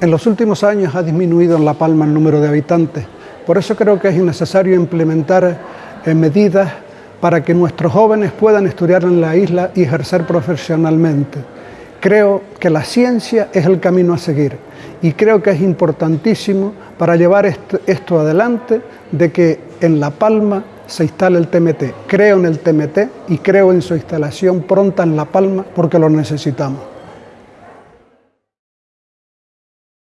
En los últimos años ha disminuido en La Palma el número de habitantes. Por eso creo que es necesario implementar eh, medidas para que nuestros jóvenes puedan estudiar en la isla y ejercer profesionalmente. Creo que la ciencia es el camino a seguir y creo que es importantísimo para llevar esto adelante de que en La Palma se instale el TMT. Creo en el TMT y creo en su instalación pronta en La Palma porque lo necesitamos.